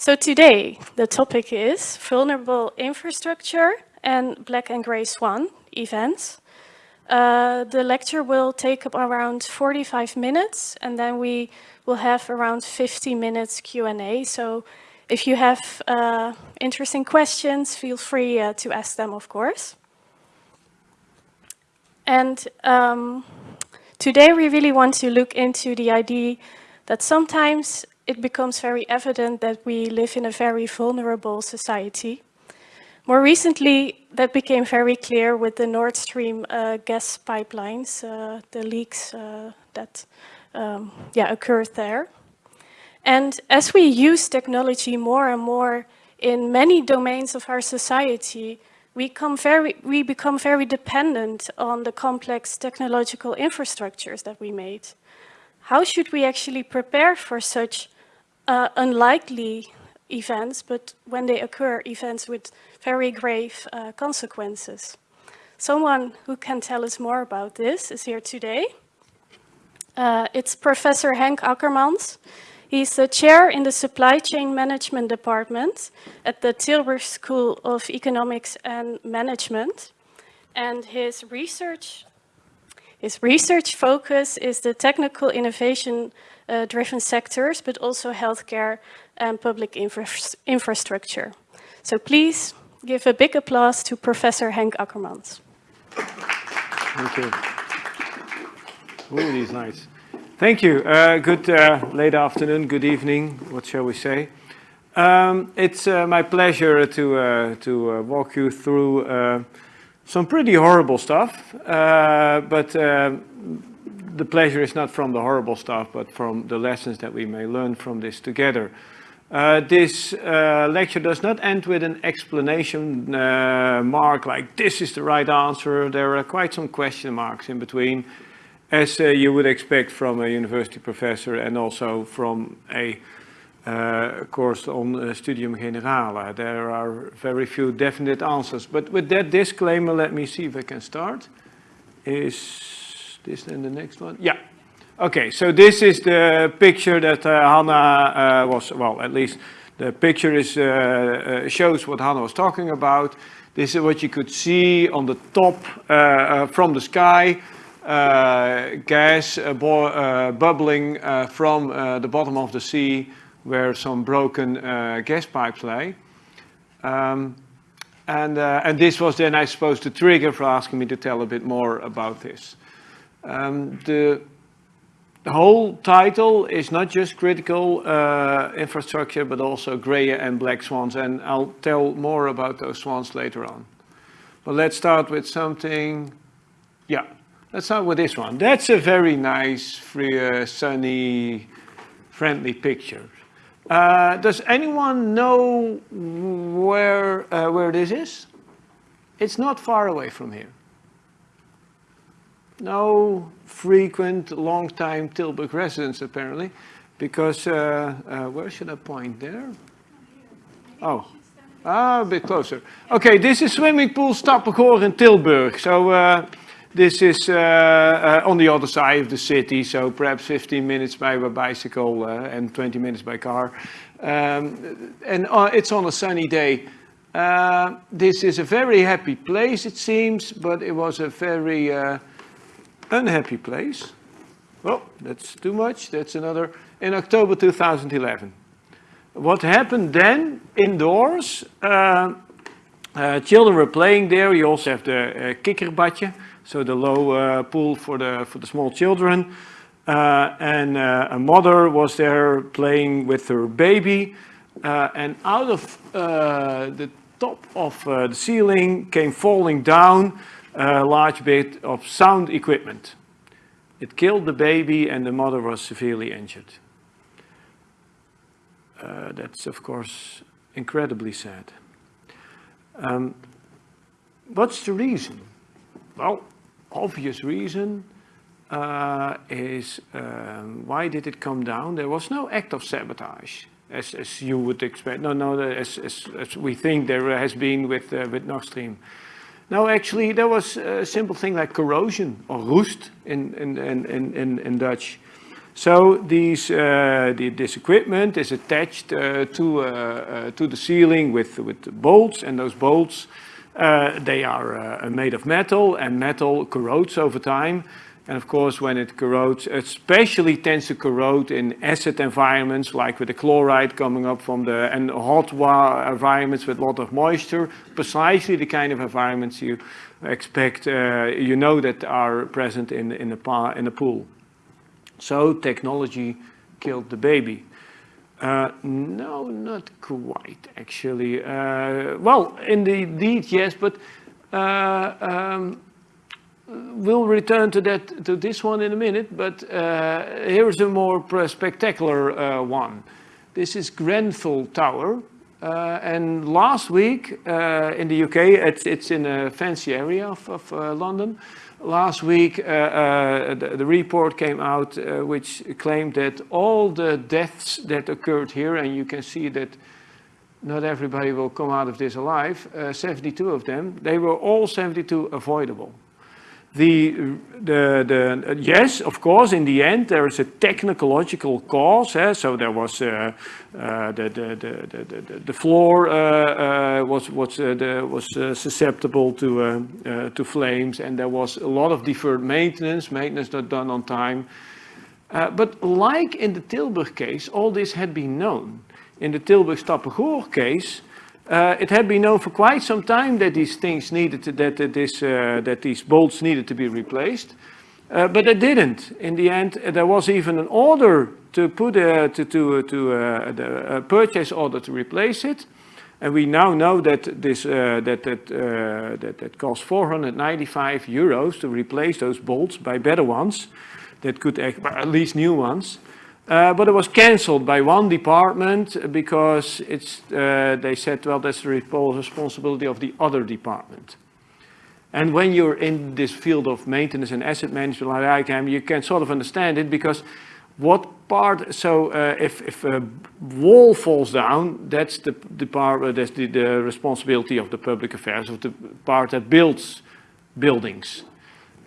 So today, the topic is vulnerable infrastructure and black and gray swan events. Uh, the lecture will take up around 45 minutes and then we will have around 50 minutes Q&A. So if you have uh, interesting questions, feel free uh, to ask them, of course. And um, today we really want to look into the idea that sometimes it becomes very evident that we live in a very vulnerable society. More recently, that became very clear with the Nord Stream uh, gas pipelines, uh, the leaks uh, that um, yeah, occurred there. And as we use technology more and more in many domains of our society, we, very, we become very dependent on the complex technological infrastructures that we made. How should we actually prepare for such uh, unlikely events, but when they occur, events with very grave uh, consequences. Someone who can tell us more about this is here today. Uh, it's Professor Henk Akkermans. He's the chair in the Supply Chain Management Department at the Tilburg School of Economics and Management. And his research, his research focus is the technical innovation uh, driven sectors, but also healthcare and public infra infrastructure. So please give a big applause to Professor Henk Akkermans. Thank you. Ooh, he's nice. Thank you. Uh, good uh, late afternoon, good evening, what shall we say. Um, it's uh, my pleasure to, uh, to uh, walk you through uh, some pretty horrible stuff, but the pleasure is not from the horrible stuff, but from the lessons that we may learn from this together. This lecture does not end with an explanation mark like this is the right answer. There are quite some question marks in between, as uh, you would expect from a university professor and also from a uh, course on Studium Generale. There are very few definite answers. But with that disclaimer, let me see if I can start. Is this then the next one? Yeah. Okay, so this is the picture that uh, Hanna uh, was, well, at least the picture is, uh, uh shows what Hanna was talking about. This is what you could see on the top uh, uh, from the sky. Uh, gas uh, uh, bubbling from the bottom of the sea where some broken gas pipes lay. Um, and, and this was then, I suppose, the trigger for asking me to tell a bit more about this. Um, the, the, whole title is not just critical uh, infrastructure, but also gray and black swans. And I'll tell more about those swans later on. But let's start with something, yeah, let's start with this one. That's a very nice, free, uh, sunny, friendly picture. Uh, does anyone know where, uh, where this is? It's not far away from here no frequent long-time Tilburg residents apparently, because, uh, uh, where should I point there? Oh, ah, a bit closer. Okay, this is swimming pool Stappegoor in Tilburg. So uh, this is uh, uh, on the other side of the city, so perhaps 15 minutes by bicycle uh, and 20 minutes by car. Um, and it's on a sunny day. this is a very happy place, it seems, but it was a very unhappy place. Well, that's too much. That's another, in October 2011. What happened then, indoors, uh, uh, children were playing there. You also have the uh, kikkerbadje, so the low uh, pool for the, for the small children. Uh, and uh, a mother was there playing with her baby. And out of the top of the ceiling came falling down a large bit of sound equipment. It killed the baby and the mother was severely injured. Uh, that's of course incredibly sad. Um, what's the reason? Well, obvious reason uh, is um, why did it come down? There was no act of sabotage. as, as you would expect. No, no, as, as, as we think there has been with, uh, with Nord Stream. No, actually, there was a simple thing like corrosion or roest in, in, in, in, in Dutch. So these, uh, the, this equipment is attached uh, to, uh, uh to the ceiling with, with bolts, and those bolts, uh, they are uh, made of metal, and metal corrodes over time. And of course, when it corrodes, especially tends to corrode in acid environments, like with the chloride coming up from the, and hot environments with a lot of moisture, precisely the kind of environments you expect, uh, you know that are present in, in, a, in a pool. So technology killed the baby. Uh, no, not quite, actually. Uh, well, indeed, yes, but uh, um, we'll return to that to this one in a minute, but uh, here's a more spectacular uh, one. This is Grenfell Tower, uh, and last week in the UK, it's, it's in a fancy area of, of London. Last week, uh, uh, the, the, report came out uh, which claimed that all the deaths that occurred here, and you can see that not everybody will come out of this alive, uh, 72 of them, they were all 72 avoidable. The, the, the, yes, of course, in the end, there is a technological cause. Eh? So there was uh, uh, the, the, the, the, the, floor uh, uh was, was, uh, the, was uh, susceptible to, to flames, and there was a lot of deferred maintenance, maintenance not done on time. but like in the Tilburg case, all this had been known. In the Tilburg Stappegoor case, uh, it had been known for quite some time that these things needed to, that, that, this, uh, that these bolts needed to be replaced, uh, but they didn't. In the end, there was even an order to put a, to, to, to uh, the, a purchase order to replace it. And we now know that this uh, that that, uh, that that cost 495 euros to replace those bolts by better ones, that could at least new ones. Uh, but it was cancelled by one department because it's, uh, they said, well, that's the responsibility of the other department. And when you're in this field of maintenance and asset management like I am, you can sort of understand it because what part, so uh, if, if a wall falls down, that's the, the part, uh, that's the, the responsibility of the public affairs, of the part that builds buildings.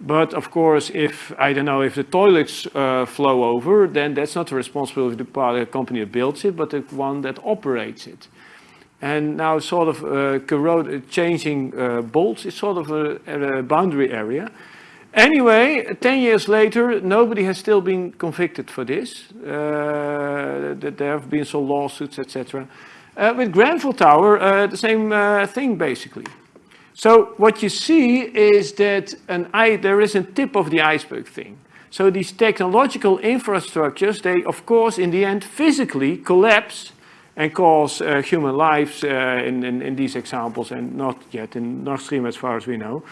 But of course, if, I don't know, if the toilets uh, flow over, then that's not the responsibility of the company that builds it, but the one that operates it. And now sort of uh, corrode, uh, changing uh, bolts is sort of a, a, boundary area. Anyway, 10 years later, nobody has still been convicted for this. Uh, there have been some lawsuits, etc. Uh, with Grenfell Tower, the same thing basically. So what you see is that an, there is a tip of the iceberg thing. So these technological infrastructures, they of course in the end physically collapse and cause uh, human lives uh, in, in, in, these examples and not yet in Nord Stream as far as we know,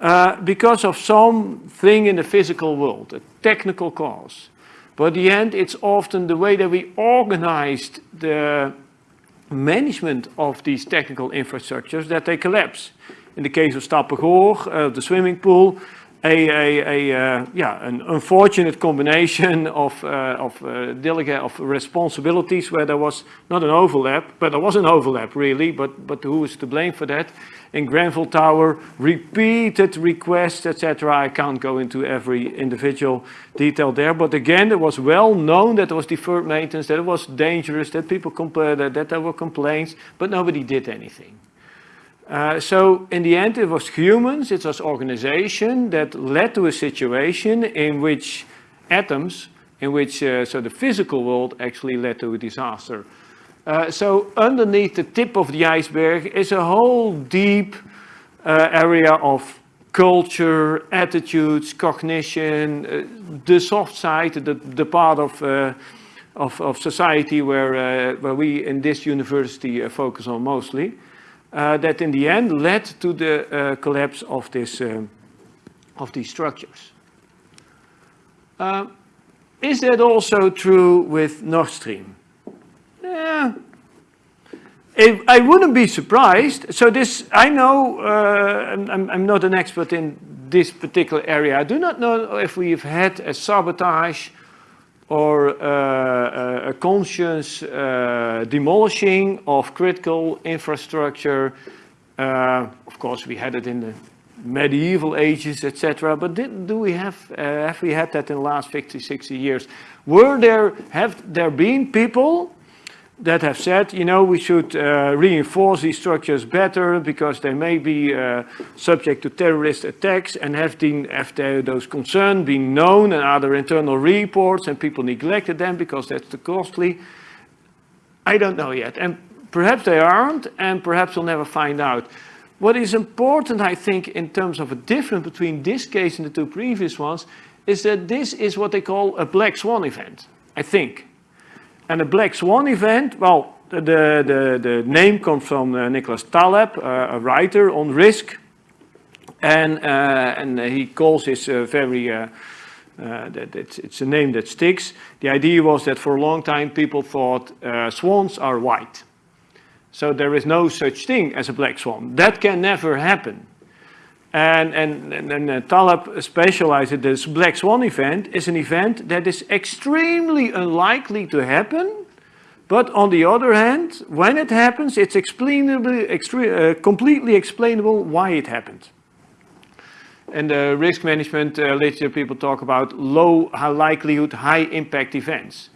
uh, because of something in the physical world, a technical cause. But in the end, it's often the way that we organized the management of these technical infrastructures that they collapse. In the case of Stappegoor, uh, the swimming pool, a, a, a uh, yeah, an unfortunate combination of, uh, of uh, delegate of responsibilities where there was not an overlap, but there was an overlap really, but, but who is to blame for that? In Grenfell Tower, repeated requests, etc. I can't go into every individual detail there, but again, it was well known that there was deferred maintenance, that it was dangerous, that people complained, that, that there were complaints, but nobody did anything. Uh, so in the end, it was humans, it was organization that led to a situation in which atoms, in which uh, so the physical world actually led to a disaster. Uh, so underneath the tip of the iceberg is a whole deep uh, area of culture, attitudes, cognition, uh, the soft side, the, the part of, of, of, society where, where we in this university focus on mostly uh, that in the end led to the uh, collapse of, this, uh, of these structures. Uh, is that also true with Nord Stream? Yeah. I wouldn't be surprised. So this, I know, uh, I'm, I'm not an expert in this particular area. I do not know if we've had a sabotage or uh, a conscious uh, demolishing of critical infrastructure. Uh, of course, we had it in the medieval ages, etc. But did, do we have, uh, have we had that in the last 50, 60 years? Were there, have there been people that have said, you know, we should uh, reinforce these structures better because they may be uh, subject to terrorist attacks and have, been, have those concerns been known and other internal reports and people neglected them because that's too costly? I don't know yet. And perhaps they aren't and perhaps we'll never find out. What is important, I think, in terms of a difference between this case and the two previous ones, is that this is what they call a black swan event, I think. And a black swan event, well, the, the, the name comes from uh, Nicholas Taleb, uh, a writer on risk. And, uh, and he calls this very, uh, uh, that it's, it's, a name that sticks. The idea was that for a long time people thought swans are white. So there is no such thing as a black swan. That can never happen. And, and, and, and uh, specialized this black swan event is an event that is extremely unlikely to happen. But on the other hand, when it happens, it's explainably, uh, completely explainable why it happened. And uh, risk management uh, literature people talk about low likelihood, high impact events.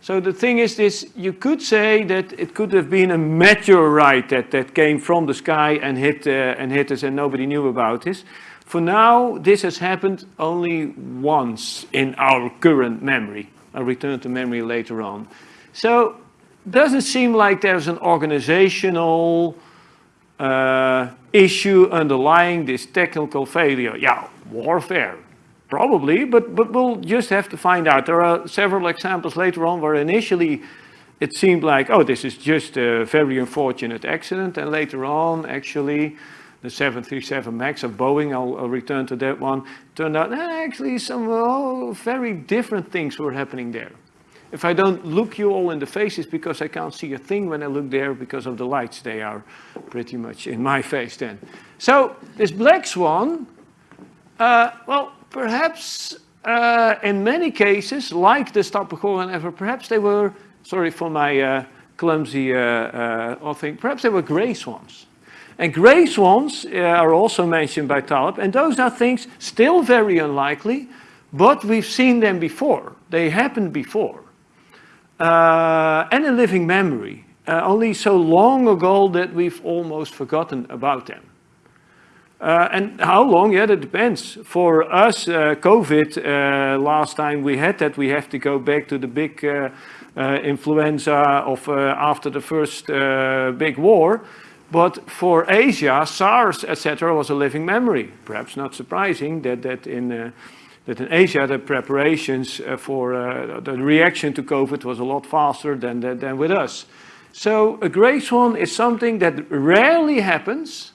So the thing is this, you could say that it could have been a meteorite that, that came from the sky and hit, uh, and hit us and nobody knew about this. For now, this has happened only once in our current memory. I'll return to memory later on. So doesn't seem like there's an organizational uh, issue underlying this technical failure. Yeah, warfare, Probably, but, but we'll just have to find out. There are several examples later on where initially it seemed like, oh, this is just a very unfortunate accident. And later on, actually, the 737 MAX of Boeing, I'll, I'll return to that one, turned out eh, actually some oh, very different things were happening there. If I don't look you all in the faces because I can't see a thing when I look there because of the lights, they are pretty much in my face then. So this black swan, uh, well, perhaps uh, in many cases, like the Stappegoor and ever, perhaps they were, sorry for my uh, clumsy uh, uh thing, perhaps they were gray swans. And gray swans uh, are also mentioned by Taleb, and those are things still very unlikely, but we've seen them before. They happened before. And in living memory, only so long ago that we've almost forgotten about them. Uh, and how long? Yeah, that depends. For us, uh, COVID, uh, last time we had that, we have to go back to the big uh, uh, influenza of uh, after the first big war. But for Asia, SARS, etc., was a living memory. Perhaps not surprising that, that, in, that in Asia, the preparations for the reaction to COVID was a lot faster than, than, than with us. So a gray swan is something that rarely happens,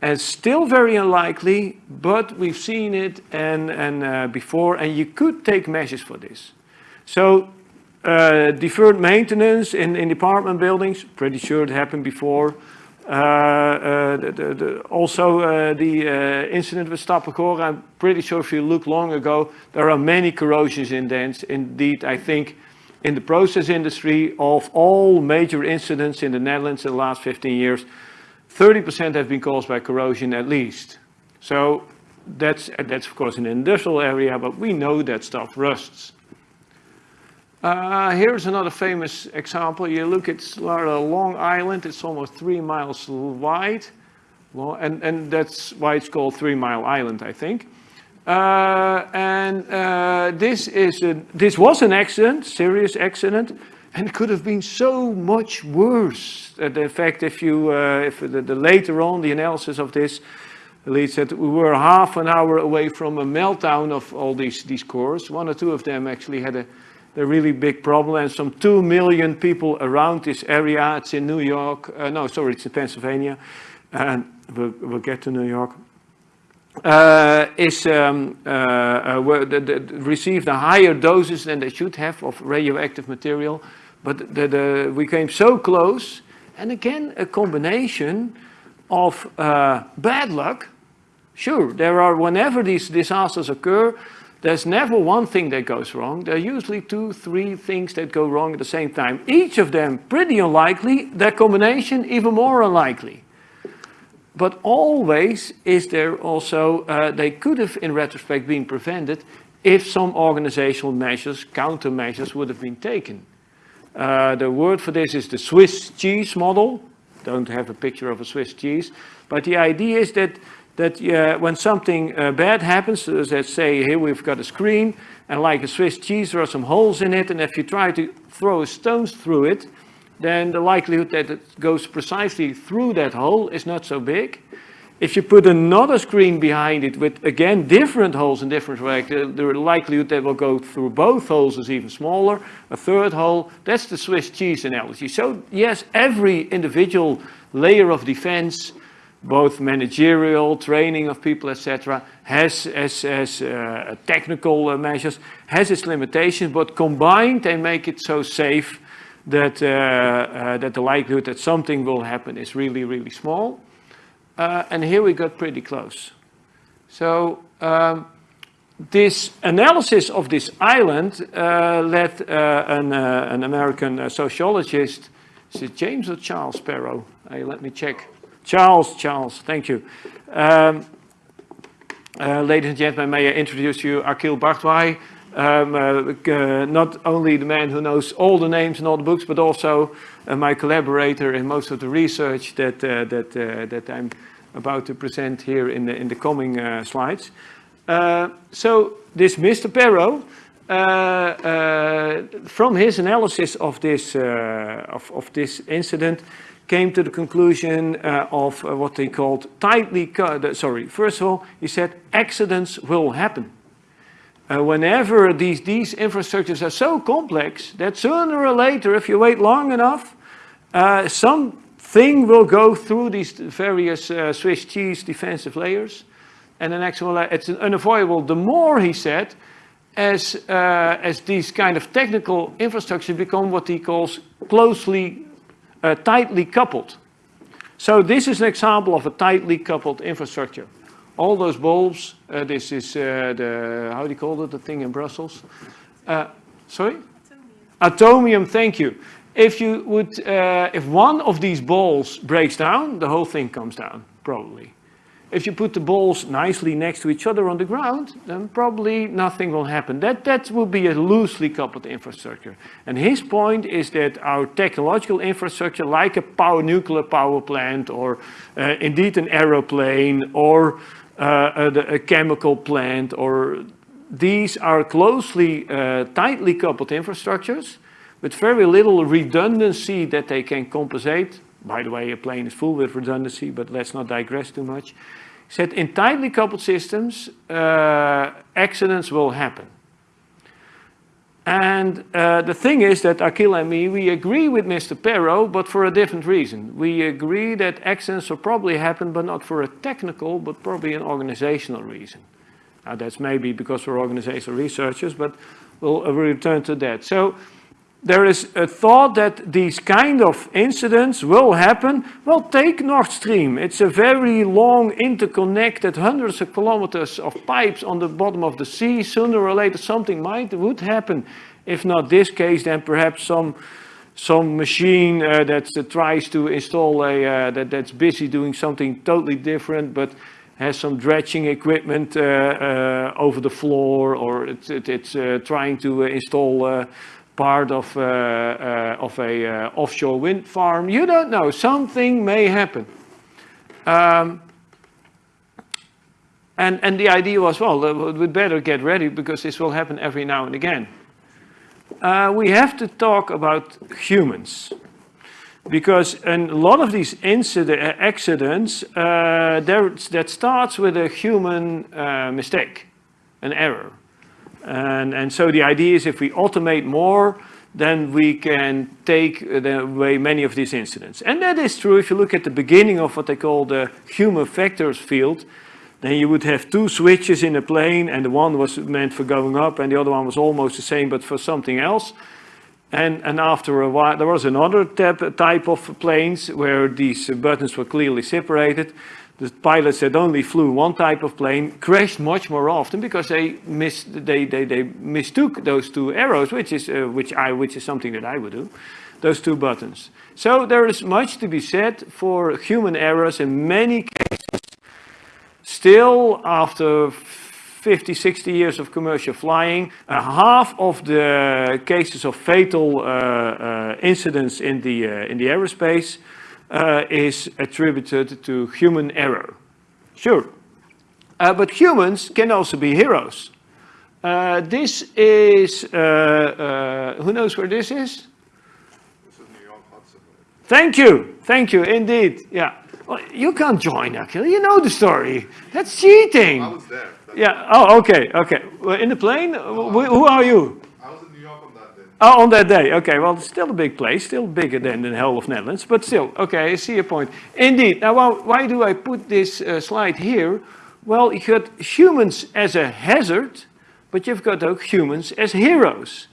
and still very unlikely, but we've seen it and, and uh, before, and you could take measures for this. So uh, deferred maintenance in, in apartment buildings, pretty sure it happened before. Uh, uh the, the, the, also uh, the uh, incident with Stappegoor, I'm pretty sure if you look long ago, there are many corrosions indents. Indeed, I think in the process industry of all major incidents in the Netherlands in the last 15 years, 30% have been caused by corrosion at least. So that's, that's of course an industrial area, but we know that stuff rusts. Uh, here's another famous example. You look at Long Island, it's almost three miles wide. And, and that's why it's called Three Mile Island, I think. Uh, and uh, this, is a, this was an accident, serious accident. And it could have been so much worse. Uh, the fact if you, uh, if the, the, later on the analysis of this leads that we were half an hour away from a meltdown of all these, these cores. One or two of them actually had a, a really big problem and some two million people around this area. It's in New York, uh, no, sorry, it's in Pennsylvania. And we'll, we'll get to New York. Uh, is um, uh, uh, received a higher doses than they should have of radioactive material. But the, the, we came so close, and again, a combination of uh, bad luck. Sure, there are, whenever these disasters occur, there's never one thing that goes wrong. There are usually two, three things that go wrong at the same time. Each of them pretty unlikely, their combination even more unlikely. But always is there also, uh, they could have in retrospect been prevented if some organizational measures, countermeasures would have been taken. Uh, the word for this is the Swiss cheese model. Don't have a picture of a Swiss cheese. But the idea is that that uh, when something uh, bad happens, let's say here we've got a screen, and like a Swiss cheese, there are some holes in it, and if you try to throw stones through it, then the likelihood that it goes precisely through that hole is not so big. If you put another screen behind it with, again, different holes in different directions, the likelihood that will go through both holes is even smaller. A third hole, that's the Swiss cheese analogy. So yes, every individual layer of defense both managerial, training of people, etc., has, has, has uh, technical uh, measures, has its limitations, but combined they make it so safe that, uh, uh that the likelihood that something will happen is really, really small. Uh, and here we got pretty close. So um, this analysis of this island uh, led an, an American sociologist, is it James or Charles Perrow? let me check. Charles, Charles, thank you. Um, uh, ladies and gentlemen, may I introduce you Akhil Bhardwaj, um, uh, uh, not only the man who knows all the names and all the books, but also uh, my collaborator in most of the research that, uh, that, uh, that I'm about to present here in the, in the coming slides. so this Mr. Perrow, from his analysis of this, of, of this incident, came to the conclusion uh, of uh, what they called tightly, sorry, first of all, he said accidents will happen. Uh, whenever these, these infrastructures are so complex that sooner or later, if you wait long enough, uh, something will go through these various uh, Swiss cheese defensive layers. And the next one, it's unavoidable. The more, he said, as, uh, as these kind of technical infrastructure become what he calls closely uh, tightly coupled. So this is an example of a tightly coupled infrastructure. All those bulbs, uh, this is uh, the, how do you call it, the thing in Brussels? Uh, sorry? Atomium. Atomium, thank you. If you would, uh, if one of these balls breaks down, the whole thing comes down, probably. If you put the balls nicely next to each other on the ground, then probably nothing will happen. That, that will be a loosely coupled infrastructure. And his point is that our technological infrastructure, like a power, nuclear power plant, or uh, indeed an aeroplane, or uh, a, a, chemical plant, or these are closely, uh, tightly coupled infrastructures with very little redundancy that they can compensate by the way, a plane is full with redundancy, but let's not digress too much. Said in tightly coupled systems, uh, accidents will happen. And uh, the thing is that Akhil and me, we agree with Mr. Perrow, but for a different reason. We agree that accidents will probably happen, but not for a technical, but probably an organizational reason. Now that's maybe because we're organizational researchers, but we'll uh, return to that. So there is a thought that these kind of incidents will happen. Well, take Nord Stream. It's a very long, interconnected, hundreds of kilometers of pipes on the bottom of the sea. Sooner or later, something might would happen. If not this case, then perhaps some some machine uh, that uh, tries to install a uh, that that's busy doing something totally different, but has some dredging equipment uh, uh, over the floor, or it's, it, it's uh, trying to install part of, uh, uh, of a uh, offshore wind farm. You don't know, something may happen. Um, and, and the idea was, well, we'd better get ready because this will happen every now and again. Uh, we have to talk about humans. Because in a lot of these incident, accidents, uh, that starts with a human uh, mistake, an error. And, and so the idea is if we automate more, then we can take away many of these incidents. And that is true if you look at the beginning of what they call the human factors field, then you would have two switches in a plane and the one was meant for going up and the other one was almost the same but for something else. And, and after a while, there was another type of planes where these buttons were clearly separated. The pilots that only flew one type of plane crashed much more often because they missed, they, they, they mistook those two arrows, which is, uh, which, I, which is something that I would do, those two buttons. So there is much to be said for human errors in many cases. Still, after 50, 60 years of commercial flying, uh, half of the cases of fatal uh, uh, incidents in the, uh, in the aerospace uh, is attributed to human error. Sure. Uh, but humans can also be heroes. this is, who knows where this is? This is New York Hudson. Thank you, thank you, indeed, yeah. Well, you can't join, Akhil. You know the story. That's cheating. I was there. That's Yeah. Oh, okay. Okay. Well, in the plane. Wh- who are you? I was in New York on that day. Oh, on that day. Okay. Well, it's still a big place, still bigger than the whole of Netherlands, but still. Okay. I see your point. Indeed. Now, why, why do I put this uh, slide here? Well, you got humans as a hazard, but you've got ook humans as heroes.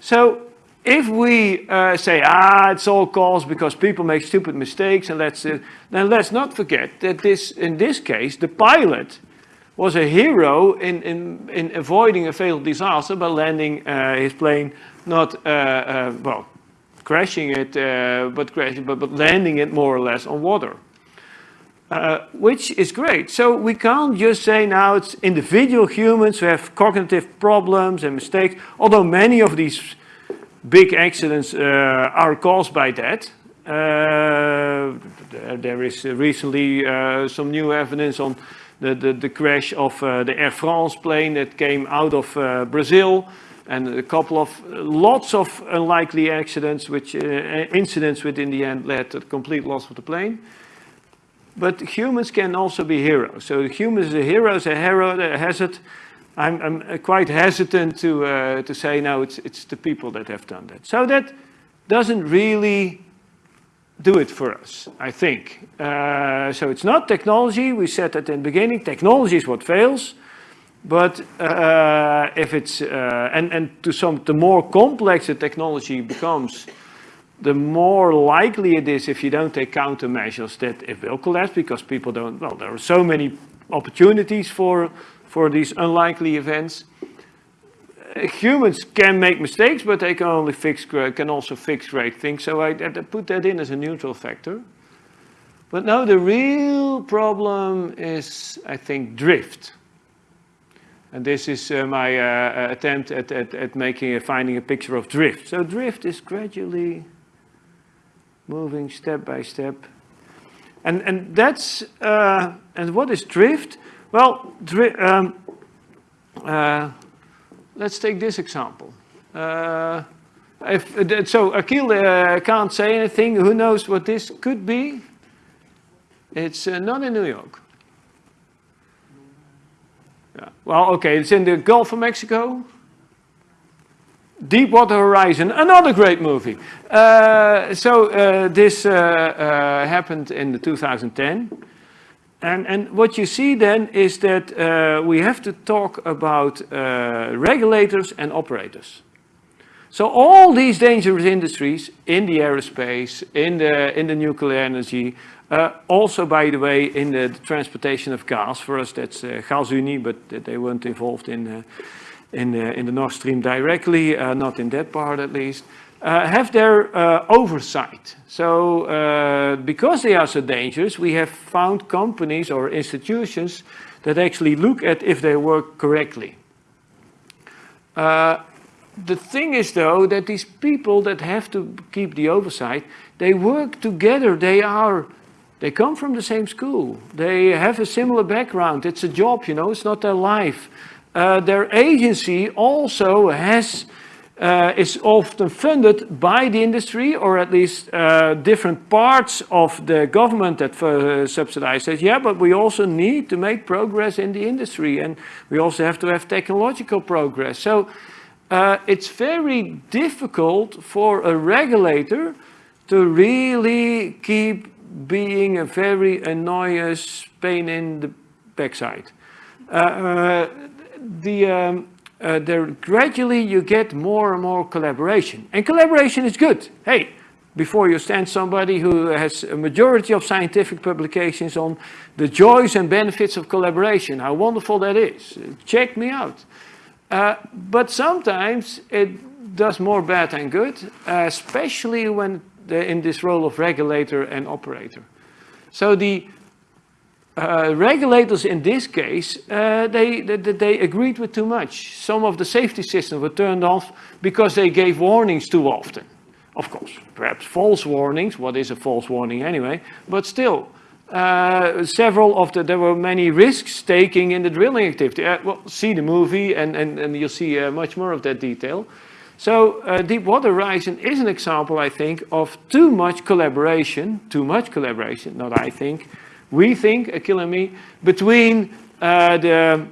So if we uh, say, ah, it's all caused because people make stupid mistakes, and let's, uh, then let's not forget that this, in this case, the pilot was a hero in, in, in avoiding a fatal disaster by landing uh, his plane, not, uh, uh, well, crashing it, uh, but, crashing, but, but landing it more or less on water. Uh, which is great. So we can't just say now it's individual humans who have cognitive problems and mistakes, although many of these big accidents uh, are caused by that. Uh, there is recently uh, some new evidence on the, the, the crash of uh, the Air France plane that came out of uh, Brazil and a couple of lots of unlikely accidents which uh, incidents which in the end led to the complete loss of the plane but humans can also be heroes. So humans are heroes, a hero, a hazard, I'm, I'm quite hesitant to, uh, to say, no, it's, it's the people that have done that. So that doesn't really do it for us, I think. Uh, so it's not technology, we said that in the beginning, technology is what fails, but uh, if it's, uh, and, and to some, the more complex the technology becomes, the more likely it is if you don't take countermeasures that it will collapse because people don't, well, there are so many opportunities for for these unlikely events. Uh, humans can make mistakes, but they can only fix, can also fix great things. So I, I put that in as a neutral factor. But now the real problem is, I think, drift. And this is uh, my uh, attempt at, at, at making a, finding a picture of drift. So drift is gradually moving step by step. And, and that's, uh, and what is drift? Well, um, uh, let's take this example. Uh, if, uh, so Akhil uh, can't say anything. Who knows what this could be? It's uh, not in New York. Yeah. Well, okay, it's in the Gulf of Mexico. Deepwater Horizon, another great movie. Uh, so this happened in the 2010. And, and what you see then is that uh, we have to talk about uh, regulators and operators. So all these dangerous industries in the aerospace, in the, in the nuclear energy, uh, also by the way in the, the, transportation of gas, for us that's uh, GasUnie, but they weren't involved in, uh, in, uh, in the Nord Stream directly, uh, not in that part at least uh, have their uh, oversight. So uh, because they are so dangerous, we have found companies or institutions that actually look at if they work correctly. Uh, the thing is though that these people that have to keep the oversight, they work together, they are they come from the same school. They have a similar background. It's a job, you know, it's not their life. Uh, their agency also has uh, is often funded by the industry or at least uh, different parts of the government that uh, subsidize says, yeah, but we also need to make progress in the industry and we also have to have technological progress. So uh, it's very difficult for a regulator to really keep being a very annoying pain in the backside. Uh, uh, the um, uh, there gradually you get more and more collaboration. And collaboration is good. Hey, before you stand somebody who has a majority of scientific publications on the joys and benefits of collaboration, how wonderful that is. Check me out. Uh, but sometimes it does more bad than good, especially when in this role of regulator and operator. So the uh, regulators in this case, uh, they, they, they, agreed with too much. Some of the safety systems were turned off because they gave warnings too often. Of course, perhaps false warnings. What is a false warning anyway? But still, uh, several of the, there were many risks taking in the drilling activity. Uh, well, see the movie and, and, and you'll see uh, much more of that detail. So uh, Deepwater Horizon is an example, I think, of too much collaboration, too much collaboration, not I think, we think, Akhil and me, between uh, the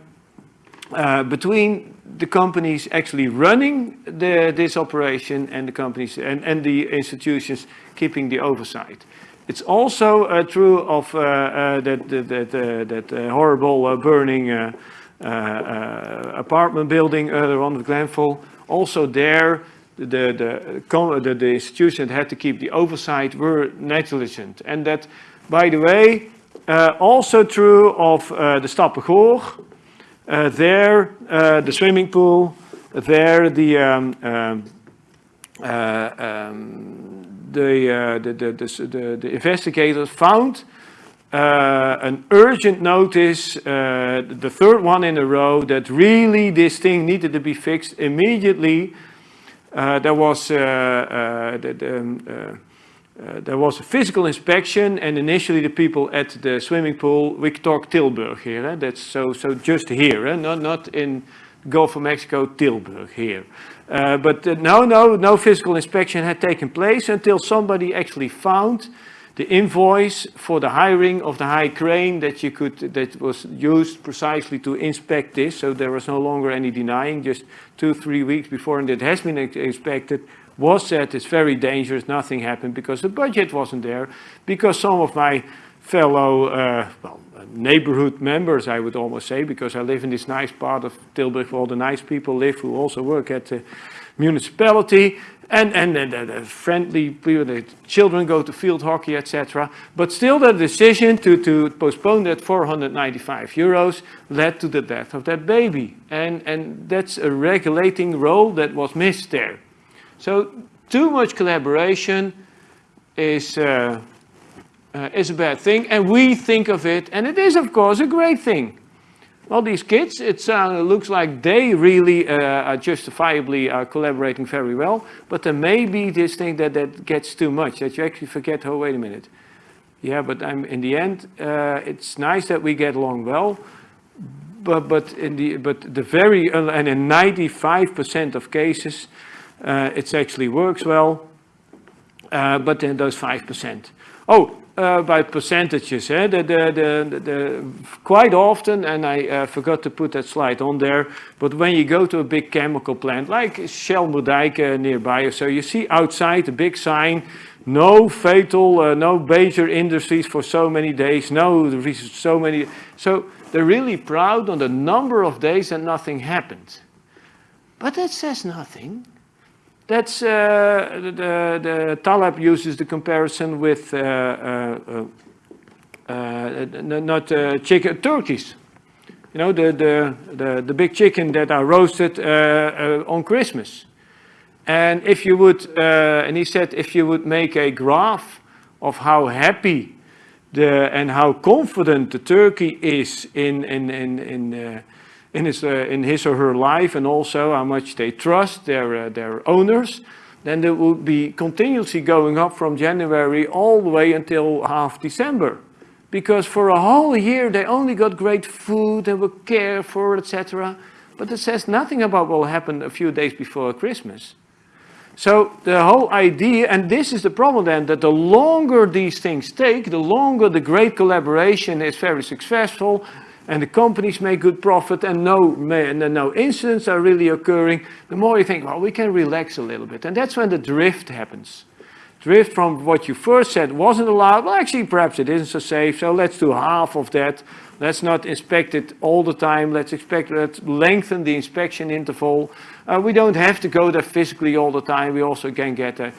uh, between the companies actually running the, this operation and the companies and, and the institutions keeping the oversight. It's also uh, true of uh, uh, that, that, that, that horrible burning apartment building earlier on with Grenfell. Also there, the, the, the, the institutions that had to keep the oversight were negligent. And that, by the way, uh, also true of uh, the Stappegoor. Uh, there, the swimming pool. There, the um, um, um, the, the, the, the, the, investigators found uh, an urgent notice, uh, the third one in a row, that really this thing needed to be fixed immediately. Uh, there was the, um, uh, there was a physical inspection and initially the people at the swimming pool, we talk Tilburg here, eh? that's so, so just here, eh? not, not in Gulf of Mexico, Tilburg here. Uh, but uh, no, no, no physical inspection had taken place until somebody actually found the invoice for the hiring of the high crane that you could, that was used precisely to inspect this. So there was no longer any denying, just two, three weeks before and it has been inspected was said it's very dangerous, nothing happened because the budget wasn't there, because some of my fellow uh, well, neighborhood members, I would almost say, because I live in this nice part of Tilburg where all the nice people live who also work at the municipality, and, and, and the friendly people, the children go to field hockey, etc. But still the decision to, to postpone that 495 euros led to the death of that baby. And, and that's a regulating role that was missed there. So too much collaboration is, uh, uh, is a bad thing, and we think of it, and it is of course a great thing. Well, these kids, it uh, looks like they really uh, are justifiably are collaborating very well, but there may be this thing that, that gets too much, that you actually forget, oh, wait a minute. Yeah, but I'm, in the end, uh, it's nice that we get along well, but, but, in the, but the very, uh, and in 95% of cases, uh, it actually works well, uh, but then those 5%. Oh, uh, by percentages, eh? the, the, the, the, quite often, and I uh, forgot to put that slide on there, but when you go to a big chemical plant, like Shell Moerdijk nearby, so you see outside a big sign, no fatal, uh, no major industries for so many days, no so many, so they're really proud on the number of days that nothing happened. But that says nothing. That's uh, the, the Taleb uses the comparison with uh, uh, uh not chicken turkeys. You know the the the, the big chicken that are roasted on Christmas. And if you would, and he said, if you would make a graph of how happy the and how confident the turkey is in in in in in his, uh, in his or her life and also how much they trust their, uh, their owners, then it would be continuously going up from January all the way until half December. Because for a whole year they only got great food and were cared for, etc. But it says nothing about what will happen a few days before Christmas. So the whole idea, and this is the problem then, that the longer these things take, the longer the great collaboration is very successful, and the companies make good profit and no, no incidents are really occurring, the more you think, well, we can relax a little bit. And that's when the drift happens. drift from what you first said wasn't allowed. Well, actually, perhaps it isn't so safe, so let's do half of that. Let's not inspect it all the time. Let's expect, let's lengthen the inspection interval. Uh, we don't have to go there physically all the time. We also can get there.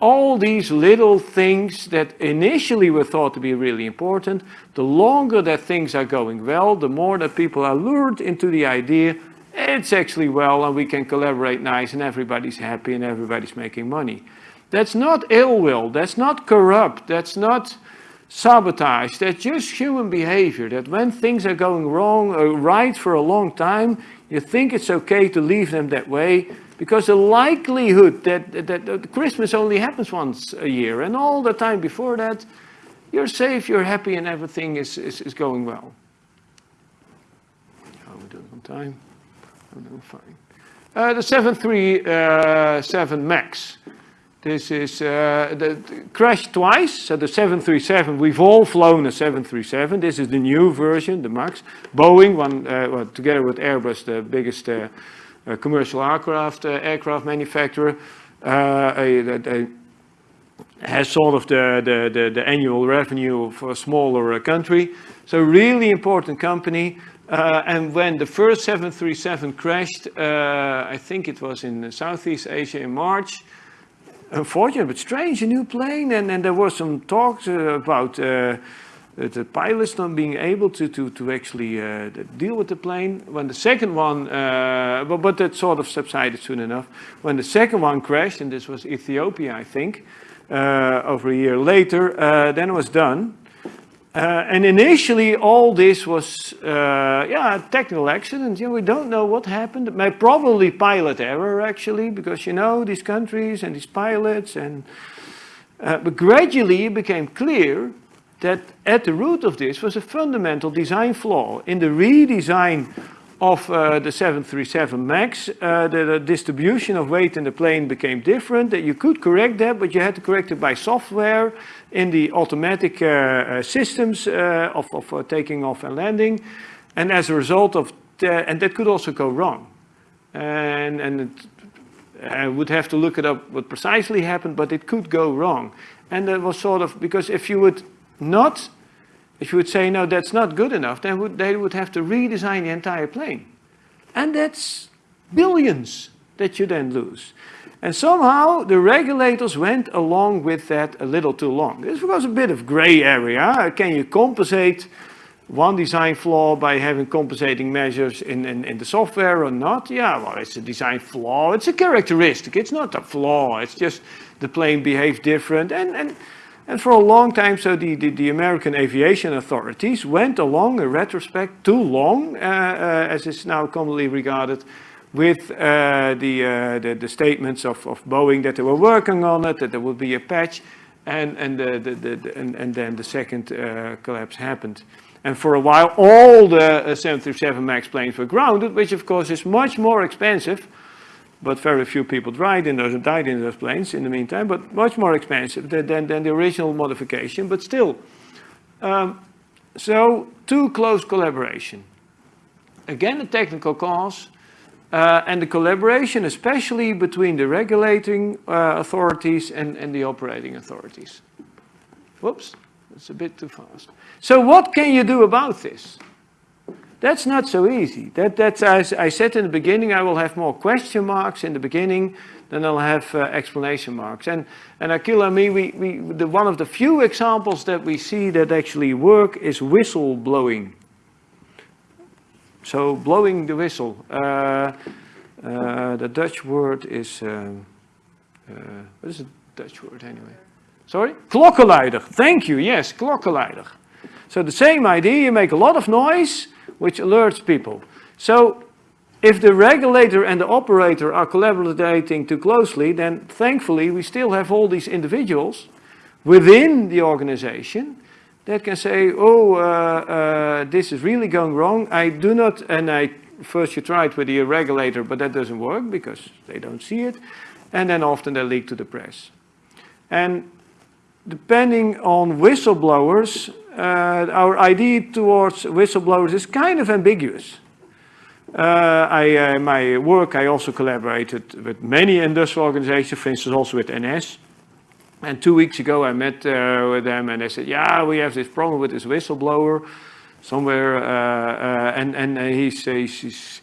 All these little things that initially were thought to be really important, the longer that things are going well, the more that people are lured into the idea it's actually well and we can collaborate nice and everybody's happy and everybody's making money. That's not ill will, that's not corrupt, that's not sabotage, that's just human behavior, that when things are going wrong or right for a long time, you think it's okay to leave them that way because the likelihood that, that, that Christmas only happens once a year and all the time before that, you're safe, you're happy and everything is, is, is going well. How are we doing on time? I'm doing fine. Uh, the 737 MAX. This is uh, the, crashed twice. So the 737, we've all flown a 737. This is the new version, the MAX. Boeing, one uh, well, together with Airbus, the biggest uh, uh, commercial aircraft uh, aircraft manufacturer, a, has sort of the, the, the, the, annual revenue of a smaller country. So really important company. Uh, and when the first 737 crashed, uh, I think it was in Southeast Asia in March, unfortunate but strange, a new plane, and, and there were some talks uh, about uh, the pilots not being able to, to, to actually uh, deal with the plane. When the second one, uh, but, but that sort of subsided soon enough. When the second one crashed, and this was Ethiopia, I think, uh, over a year later, uh, then it was done. Uh, and initially, all this was, uh, yeah, a technical accident. You know, we don't know what happened. It probably pilot error, actually, because you know these countries and these pilots. And uh, but gradually, it became clear that at the root of this was a fundamental design flaw in the redesign of uh, the 737 MAX, uh, the, the, distribution of weight in the plane became different. That you could correct that, but you had to correct it by software in the automatic uh, uh systems uh, of, of taking off and landing. And as a result of that, and that could also go wrong. And, and it, I would have to look it up what precisely happened, but it could go wrong. And that was sort of, because if you would not if you would say, no, that's not good enough, then would, they would have to redesign the entire plane. And that's billions that you then lose. And somehow the regulators went along with that a little too long. This was a bit of gray area. Can you compensate one design flaw by having compensating measures in, in, in, the software or not? Yeah, well, it's a design flaw. It's a characteristic. It's not a flaw. It's just the plane behaves different. And, and and for a long time, so the, the, the American aviation authorities went along, in retrospect, too long, uh, uh, as is now commonly regarded, with uh, the, uh, the, the, statements of, of Boeing that they were working on it, that there would be a patch, and, and, the, the, the and, and then the second uh, collapse happened. And for a while, all the uh, 737 MAX planes were grounded, which of course is much more expensive but very few people died in those, died in those planes in the meantime, but much more expensive than, than, than the original modification, but still. Um, so, too close collaboration. Again, a technical cause, uh, and the collaboration especially between the regulating uh, authorities and, and the operating authorities. Whoops, that's a bit too fast. So what can you do about this? That's not so easy. That, that's, as I said in the beginning, I will have more question marks in the beginning than I'll have uh, explanation marks. And, and Akhil me, we, we, the, one of the few examples that we see that actually work is whistle blowing. So blowing the whistle. Uh, uh, the Dutch word is, um, uh, what is the Dutch word anyway? Sorry? Klokkenluider. Thank you, yes, klokkenluider. So the same idea, you make a lot of noise, which alerts people. So if the regulator and the operator are collaborating too closely, then thankfully we still have all these individuals within the organization that can say, oh, uh, uh, this is really going wrong. I do not, and I first you try it with the regulator, but that doesn't work because they don't see it. And then often they leak to the press. And depending on whistleblowers, uh, our idea towards whistleblowers is kind of ambiguous. Uh, I, uh, my work, I also collaborated with many industrial organizations, for instance, also with NS. And two weeks ago, I met uh, with them, and they said, "Yeah, we have this problem with this whistleblower somewhere, uh, uh, and and he's, he's, he's,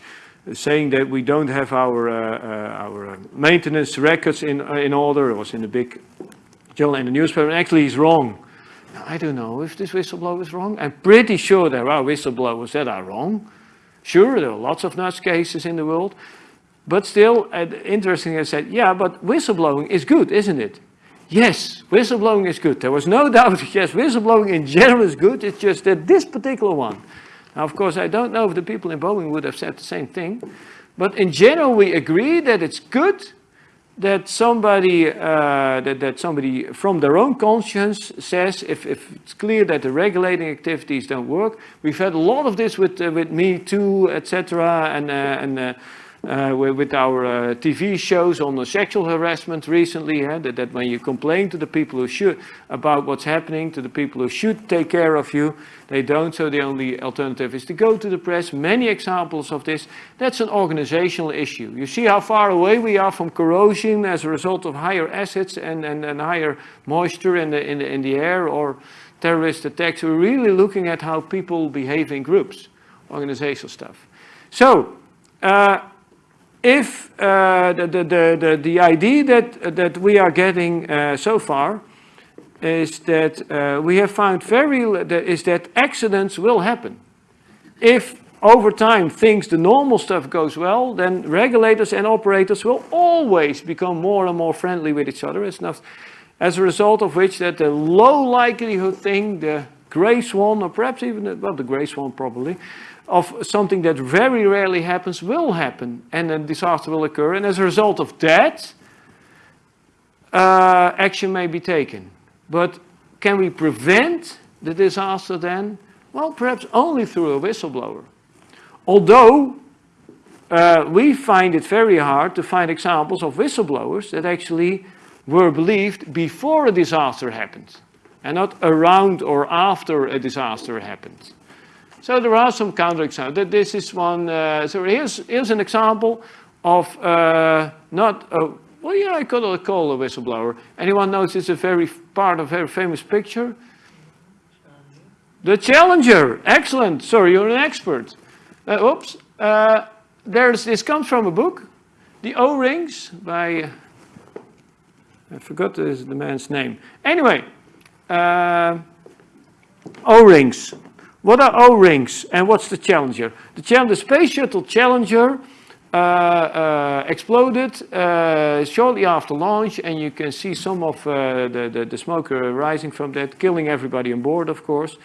saying that we don't have our uh, our maintenance records in in order." It was in a big journal in the newspaper. And actually, he's wrong. I don't know if this whistleblower is wrong. I'm pretty sure there are whistleblowers that are wrong. Sure, there are lots of nuts cases in the world. But still, uh, interesting, I said, yeah, but whistleblowing is good, isn't it? Yes, whistleblowing is good. There was no doubt, yes, whistleblowing in general is good. It's just that this particular one. Now, of course, I don't know if the people in Boeing would have said the same thing. But in general, we agree that it's good that somebody uh, that, that somebody from their own conscience says if, if it's clear that the regulating activities don't work. We've had a lot of this with uh, with Me Too, etc. and uh, and uh, with our uh, TV shows on the sexual harassment recently, that, that, when you complain to the people who should about what's happening, to the people who should take care of you, they don't, so the only alternative is to go to the press. Many examples of this. That's an organizational issue. You see how far away we are from corrosion as a result of higher acids and, and, and higher moisture in the, in, the, in the air or terrorist attacks. We're really looking at how people behave in groups, organizational stuff. So, uh, if uh, the, the, the, the, idea that, that we are getting uh, so far is that uh, we have found very, is that accidents will happen. If over time things, the normal stuff goes well, then regulators and operators will always become more and more friendly with each other. It's not, as a result of which that the low likelihood thing, the gray swan, or perhaps even, the, well, the gray swan probably, of something that very rarely happens will happen and a disaster will occur. And as a result of that, uh, action may be taken. But can we prevent the disaster then? Well, perhaps only through a whistleblower. Although uh, we find it very hard to find examples of whistleblowers that actually were believed before a disaster happened and not around or after a disaster happened. So there are some counterexamples. This is one, uh, so here's, here's an example of uh, not, a, well, yeah, I could call a whistleblower. Anyone knows it's a very part of a very famous picture? The Challenger, excellent. Sorry, you're an expert. Uh, oops. Uh, there's, this comes from a book, The O-Rings by, I forgot the, the man's name. Anyway, uh, O-Rings. What are O-rings and what's the Challenger? The, the Space Shuttle Challenger uh, uh, exploded uh, shortly after launch and you can see some of uh, the, the, the, smoke rising from that, killing everybody on board of course.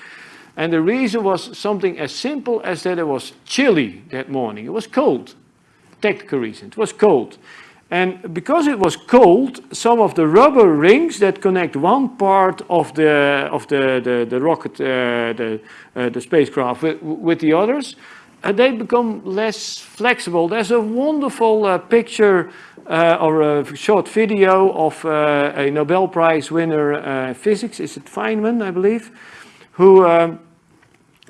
And the reason was something as simple as that it was chilly that morning. It was cold. Technical reason. It was cold. And because it was cold, some of the rubber rings that connect one part of the of the the, the rocket, uh, the uh, the spacecraft with, with the others, uh, they become less flexible. There's a wonderful uh, picture uh, or a short video of uh, a Nobel Prize winner in physics. Is it Feynman, I believe, who um,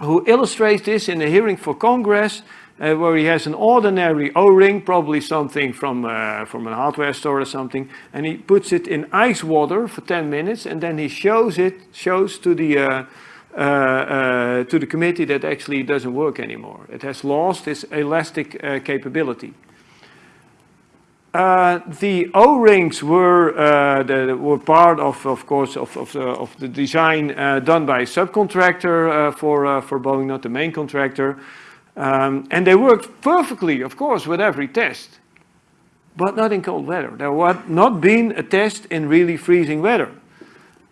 who illustrates this in a hearing for Congress uh, where he has an ordinary O-ring, probably something from, uh, from a hardware store or something, and he puts it in ice water for 10 minutes, and then he shows it, shows to the, uh, uh, uh to the committee that actually doesn't work anymore. It has lost its elastic uh, capability. the O-rings were, the, were part of, of course, of, of, the, of the design done by a subcontractor for, for Boeing, not the main contractor. Um, and they worked perfectly, of course, with every test, but not in cold weather. There had not been a test in really freezing weather.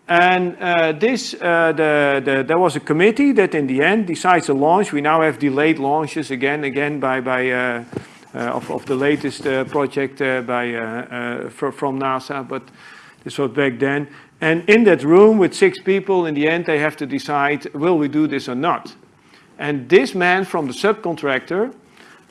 And uh, this, uh, the, the, there was a committee that in the end decides to launch. We now have delayed launches again, again by, by uh, uh of, of the latest uh, project uh, by, from NASA, but this was back then. And in that room with six people, in the end, they have to decide, will we do this or not? And this man from the subcontractor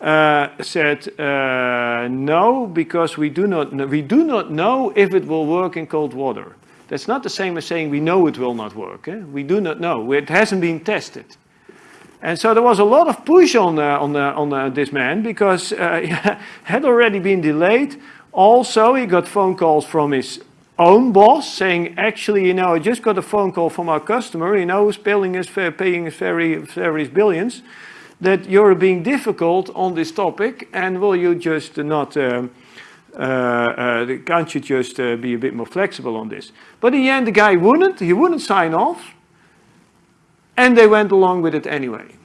uh, said, uh, no, because we do, not, we do not know if it will work in cold water. That's not the same as saying we know it will not work. Eh? We do not know. It hasn't been tested. And so there was a lot of push on, uh, on, on uh, this man because uh, had already been delayed. Also, he got phone calls from his own boss saying, actually, you know, I just got a phone call from our customer, you know, who's paying us, paying us very, various billions, that you're being difficult on this topic and will you just not, um, uh, uh, can't you just uh, be a bit more flexible on this? But in the end, the guy wouldn't, he wouldn't sign off and they went along with it anyway.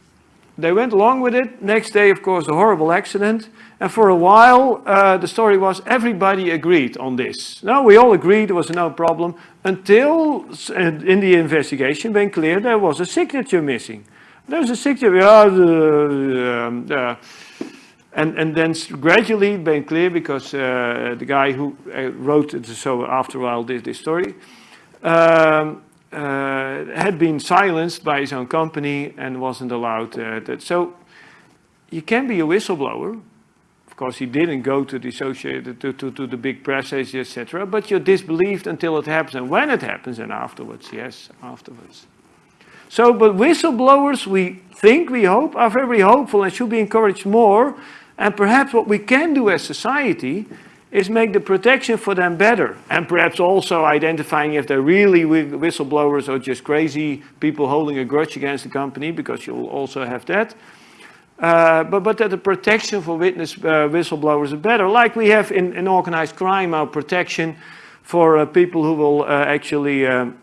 They went along with it. Next day, of course, a horrible accident. And for a while, uh, the story was everybody agreed on this. No, we all agreed there was no problem until in the investigation became clear there was a signature missing. There's a signature, the, um, uh, and, and then gradually it became clear because uh, the guy who uh, wrote it, so after a while did this story, um, uh, had been silenced by his own company and wasn't allowed. Uh, that. So you can be a whistleblower. Of course, he didn't go to the associated to, to, to the big press etc. But you're disbelieved until it happens, and when it happens, and afterwards, yes, afterwards. So, but whistleblowers, we think, we hope, are very hopeful and should be encouraged more. And perhaps what we can do as society is make the protection for them better. And perhaps also identifying if they're really whistleblowers or just crazy people holding a grudge against the company, because you'll also have that. Uh, but, but that the protection for witness uh, whistleblowers is better, like we have in, in organized crime, our protection for uh, people who will uh, actually um,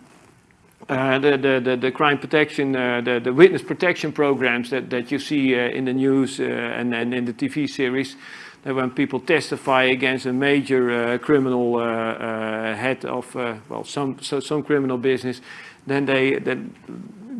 the, the, the, crime protection, the, the witness protection programs that, that you see in the news and, and in the TV series, that when people testify against a major uh, criminal uh, head of, well, some, so some criminal business, then they, then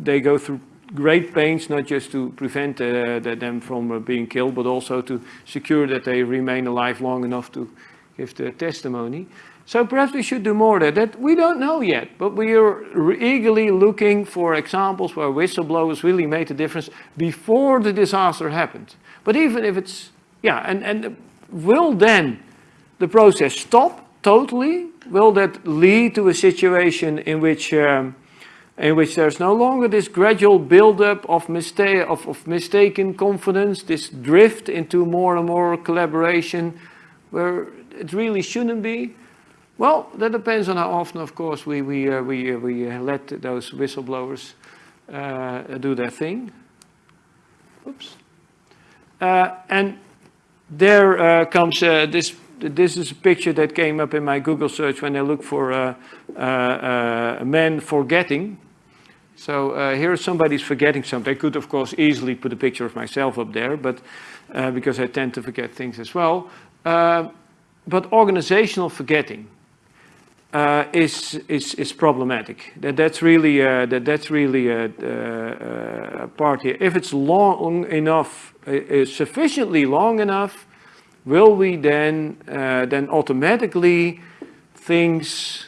they go through great pains, not just to prevent them from being killed, but also to secure that they remain alive long enough to give the testimony. So perhaps we should do more there. That we don't know yet, but we are eagerly looking for examples where whistleblowers really made a difference before the disaster happened. But even if it's, yeah, and, and will then the process stop totally? Will that lead to a situation in which um, in which there's no longer this gradual build-up of, mistake, of, of mistaken confidence, this drift into more and more collaboration where it really shouldn't be? Well, that depends on how often, of course, we, we, uh, we, uh, we uh, let those whistleblowers uh, do their thing. Oops. Uh, and there uh, comes this, this is a picture that came up in my Google search when I look for men forgetting. So uh, here somebody's forgetting something. I could, of course, easily put a picture of myself up there, but uh, because I tend to forget things as well. Uh, but organizational forgetting uh, is, is, is problematic. That, that's really, uh, that, that's really a, a, part here. If it's long enough, uh, sufficiently long enough, will we then, uh, then automatically things,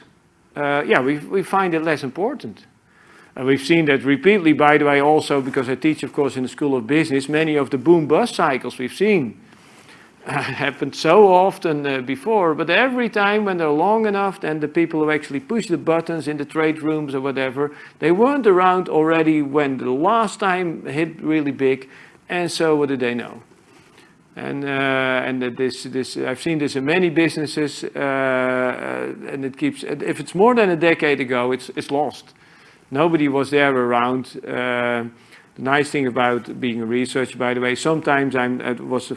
uh, yeah, we, we find it less important. And we've seen that repeatedly, by the way, also because I teach, of course, in the School of Business, many of the boom-bust cycles we've seen happened so often uh, before, but every time when they're long enough, then the people who actually push the buttons in the trade rooms or whatever, they weren't around already when the last time hit really big, and so what do they know? And uh, and this this I've seen this in many businesses, uh, uh, and it keeps. If it's more than a decade ago, it's it's lost. Nobody was there around. Uh, the nice thing about being a researcher, by the way, sometimes I'm, it was a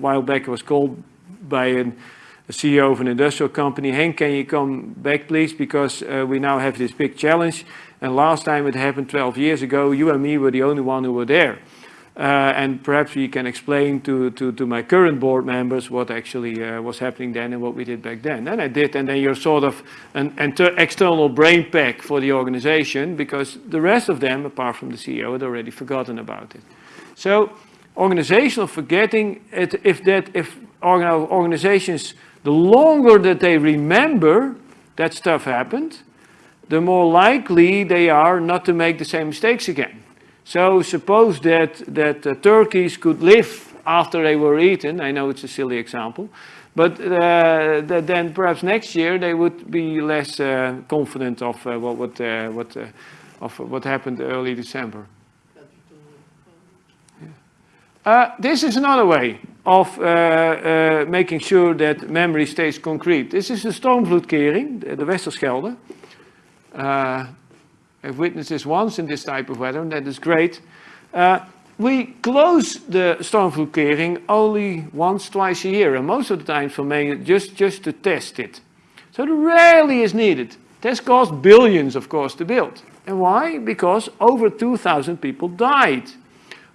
while back, I was called by an, a CEO of an industrial company, Henk, can you come back please, because uh, we now have this big challenge. And last time it happened 12 years ago, you and me were the only one who were there. Uh, and perhaps we can explain to, to, to my current board members what actually uh, was happening then and what we did back then. And I did, and then you're sort of an external brain pack for the organization because the rest of them, apart from the CEO, had already forgotten about it. So organizational forgetting, it, if that, if organizations, the longer that they remember that stuff happened, the more likely they are not to make the same mistakes again. So suppose that, that uh, turkeys could live after they were eaten. I know it's a silly example. But uh, that then perhaps next year they would be less uh, confident of uh, what, what, uh, what, uh, of what happened early December. This is another way. of making sure that memory stays concrete. This is the stormvloedkering, the, the Westerschelde. I've witnessed this once in this type of weather, and that is great. Uh, we close the stormvloedkering only once, twice a year, and most of the time for me, just, just to test it. So it rarely is needed. This cost billions, of course, to build. And why? Because over 2,000 people died.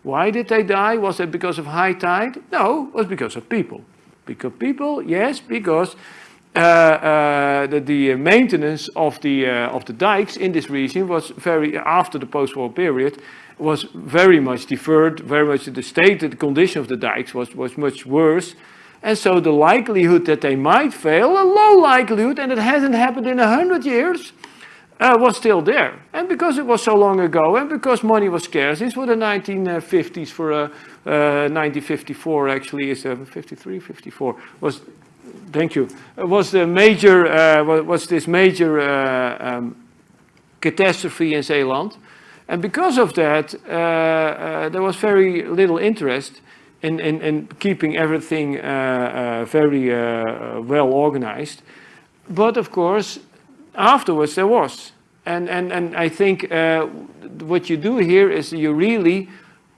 Why did they die? Was it because of high tide? No, it was because of people. Because people, yes, because uh, uh, the, the, maintenance of the uh, of the dikes in this region was very after the post-war period was very much deferred. Very much the state, the condition of the dikes was was much worse, and so the likelihood that they might fail, a low likelihood, and it hasn't happened in a hundred years, uh, was still there. And because it was so long ago, and because money was scarce, this was the 1950s for uh, uh, 1954 actually, is uh, 53, 54, was, thank you, was the major, uh, was this major uh, um, catastrophe in Zeeland. And because of that, uh, there was very little interest in, in, in keeping everything very well organized. But of course, afterwards there was. And, and, and I think uh, what you do here is you really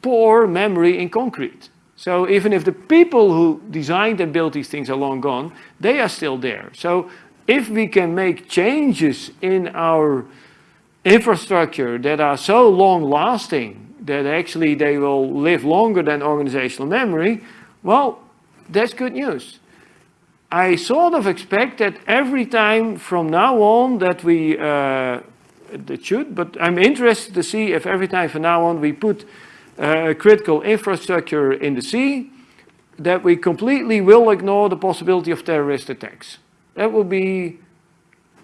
pour memory in concrete. So even if the people who designed and built these things are long gone, they are still there. So if we can make changes in our infrastructure that are so long lasting that actually they will live longer than organizational memory, well, that's good news. I sort of expect that every time from now on that we, uh, it should, but I'm interested to see if every time from now on we put uh, critical infrastructure in the sea, that we completely will ignore the possibility of terrorist attacks. That will be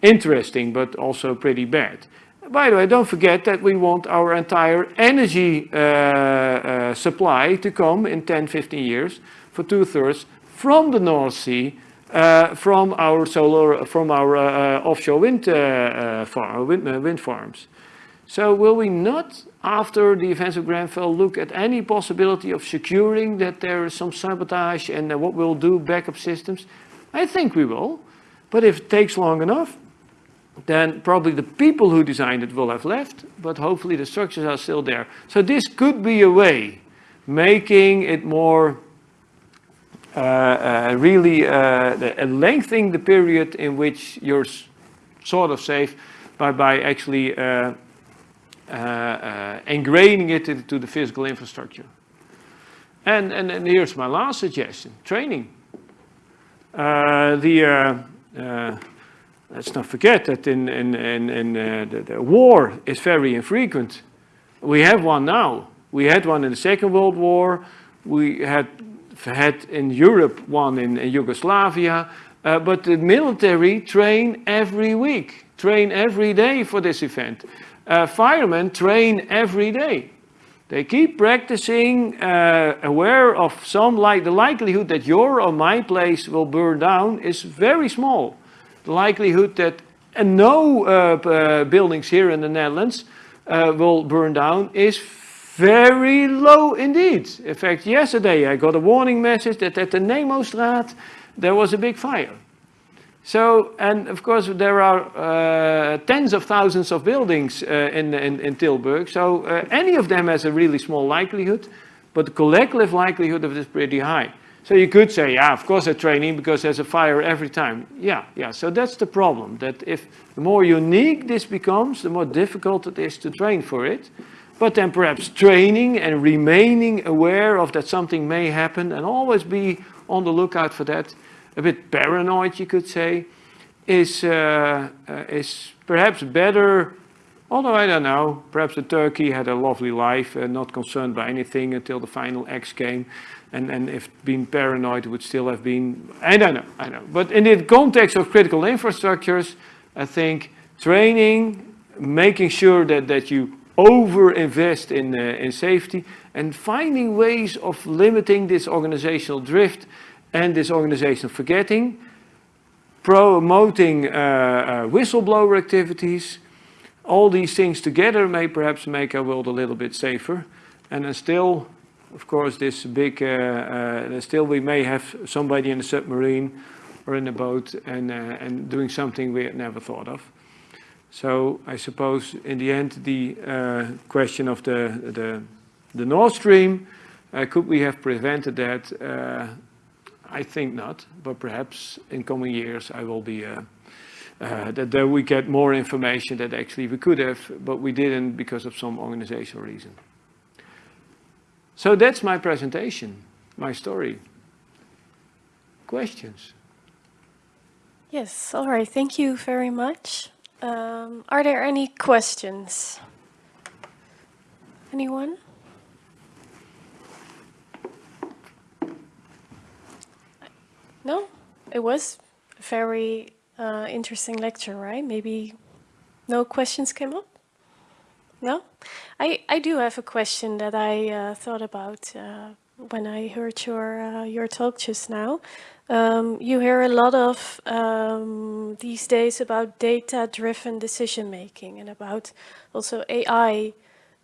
interesting, but also pretty bad. By the way, don't forget that we want our entire energy uh, uh supply to come in 10, 15 years for two-thirds from the North Sea uh, from our solar, from our uh, offshore wind, uh, farm, wind, wind, farms. So will we not, after the events of Grenfell, look at any possibility of securing that there is some sabotage and what we'll do, backup systems? I think we will. But if it takes long enough, then probably the people who designed it will have left, but hopefully the structures are still there. So this could be a way, making it more uh, uh, really uh, lengthening the period in which you're sort of safe by, by actually Uh, uh, ingraining it into the physical infrastructure. And, and, and here's my last suggestion, training. Uh, the, let's not forget that in, in, in, in the, the war is very infrequent. We have one now. We had one in the Second World War. We had had in Europe one in, in Yugoslavia, uh, but the military train every week, train every day for this event. Uh, firemen train every day. They keep practicing, uh, aware of some, like the likelihood that your or my place will burn down is very small. The likelihood that no uh, uh, buildings here in the Netherlands uh, will burn down is very low indeed. In fact, yesterday I got a warning message that at the Nemostraat there was a big fire. So, and of course there are uh, tens of thousands of buildings uh, in, in, in, Tilburg, so uh, any of them has a really small likelihood, but the collective likelihood of it is pretty high. So you could say, yeah, of course they're training because there's a fire every time. Yeah, yeah, so that's the problem, that if the more unique this becomes, the more difficult it is to train for it but then perhaps training and remaining aware of that something may happen and always be on the lookout for that, a bit paranoid you could say, is, uh, uh, is perhaps better, although I don't know, perhaps the turkey had a lovely life, uh, not concerned by anything until the final X came, and, and if being paranoid would still have been, I don't know, I know. But in the context of critical infrastructures, I think training, making sure that, that you over-invest in, uh, in safety and finding ways of limiting this organizational drift and this organization forgetting, promoting uh, uh, whistleblower activities, all these things together may perhaps make our world a little bit safer and then still of course, this big, uh, uh, still we may have somebody in a submarine or in a boat and, uh, and doing something we had never thought of. So I suppose in the end, the uh, question of the, the, the Nord Stream, could we have prevented that? I think not, but perhaps in coming years I will be, uh, uh, that, that we get more information that actually we could have, but we didn't because of some organizational reason. So that's my presentation, my story. Questions? Yes, all right, thank you very much. Um, are there any questions? Anyone? No? It was a very uh, interesting lecture, right? Maybe no questions came up? No? I, I do have a question that I uh, thought about uh, when I heard your, uh, your talk just now. Um, you hear a lot of um, these days about data-driven decision-making and about also AI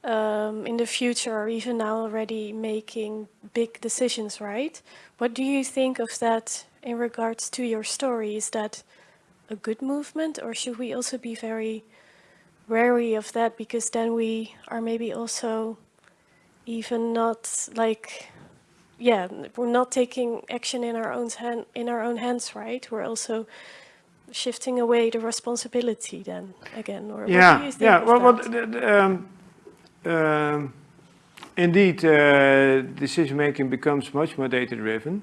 um, in the future or even now already making big decisions, right? What do you think of that in regards to your story? Is that a good movement or should we also be very wary of that? Because then we are maybe also even not like yeah we're not taking action in our own hand in our own hands right? We're also shifting away the responsibility then again or yeah what do you think yeah well, well um, um, indeed uh, decision making becomes much more data driven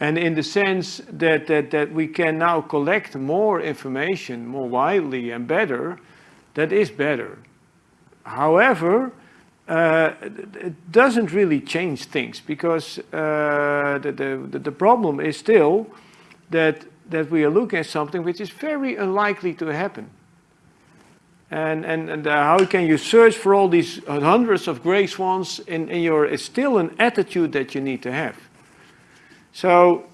and in the sense that, that that we can now collect more information more widely and better that is better however uh, it- doesn't really change things because uh, the, the, the problem is still that, that we are looking at something which is very unlikely to happen. And, and, and uh, how can you search for all these hundreds of gray swans in, in your, it's still an attitude that you need to have. So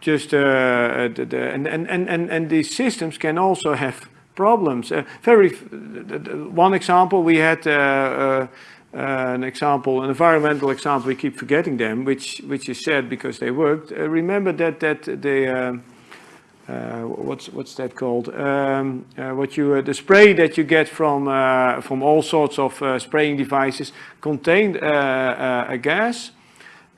just, uh, the, the, and, and, and, and, these systems can also have problems. Uh, very, one example, we had uh, uh, uh, an example, an environmental example, we keep forgetting them, which, which is sad because they worked. Uh, remember that, that the, uh, what's what's that called? Um, uh, what you uh, the spray that you get from uh, from all sorts of uh, spraying devices contained uh, uh, a gas,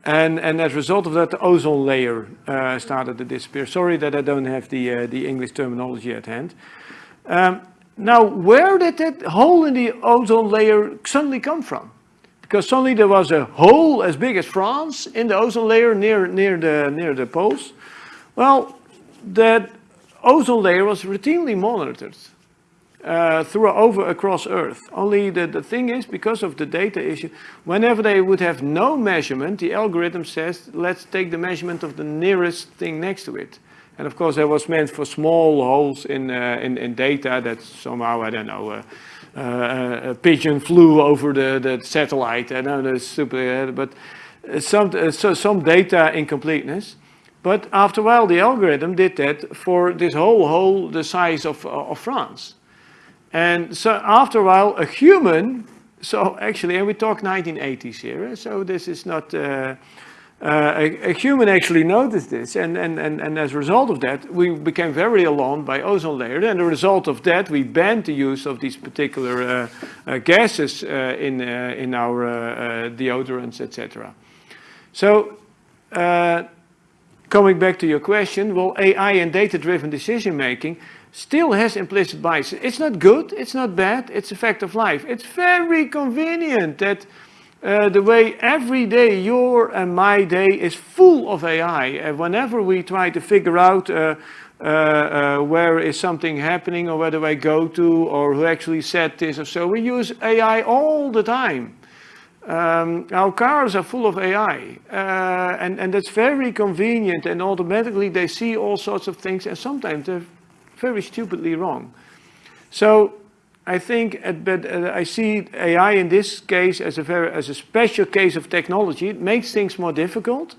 and and as a result of that, the ozone layer uh, started to disappear. Sorry that I don't have the uh, the English terminology at hand. Um, now, where did that hole in the ozone layer suddenly come from? Because suddenly there was a hole as big as France in the ozone layer near near the near the poles. Well, that ozone layer was routinely monitored uh, through over across Earth. Only the, the thing is, because of the data issue, whenever they would have no measurement, the algorithm says, let's take the measurement of the nearest thing next to it. And of course, that was meant for small holes in, uh, in, in data that somehow, I don't know, uh, uh, a pigeon flew over the, the satellite. I know that's super, uh, but uh, some, so some data incompleteness. But after a while, the algorithm did that for this whole hole the size of, of France. And so after a while, a human, so actually, and we talk 1980s here, so this is not, uh, uh, a, a human actually noticed this, and, and, and, and as a result of that, we became very alarmed by ozone layer, and a result of that, we banned the use of these particular uh, uh, gases uh, in, uh, in our deodorants, etc. So, coming back to your question, well, AI and data-driven decision-making still has implicit bias. It's not good, it's not bad, it's a fact of life. It's very convenient that uh, the way every day your and my day is full of AI. And whenever we try to figure out uh, uh, uh, where is something happening or where do I go to or who actually said this or so, we use AI all the time. Um, our cars are full of AI, uh, and, and that's very convenient, and automatically they see all sorts of things, and sometimes they're very stupidly wrong. So I think, but uh, I see AI in this case as a very as a special case of technology. It makes things more difficult,